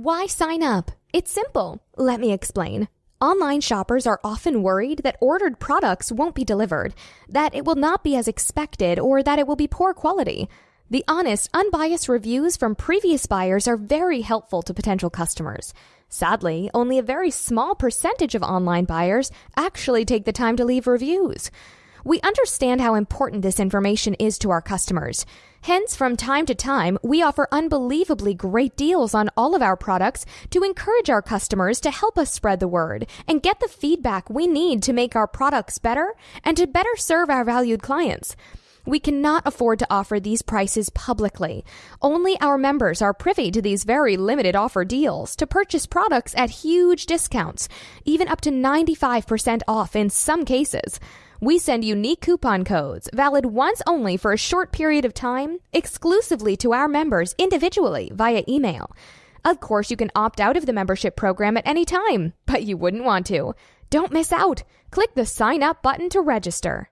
Why sign up? It's simple. Let me explain. Online shoppers are often worried that ordered products won't be delivered, that it will not be as expected, or that it will be poor quality. The honest, unbiased reviews from previous buyers are very helpful to potential customers. Sadly, only a very small percentage of online buyers actually take the time to leave reviews. We understand how important this information is to our customers. Hence, from time to time, we offer unbelievably great deals on all of our products to encourage our customers to help us spread the word and get the feedback we need to make our products better and to better serve our valued clients. We cannot afford to offer these prices publicly. Only our members are privy to these very limited offer deals to purchase products at huge discounts, even up to 95% off in some cases. We send unique coupon codes, valid once only for a short period of time, exclusively to our members individually via email. Of course, you can opt out of the membership program at any time, but you wouldn't want to. Don't miss out. Click the sign up button to register.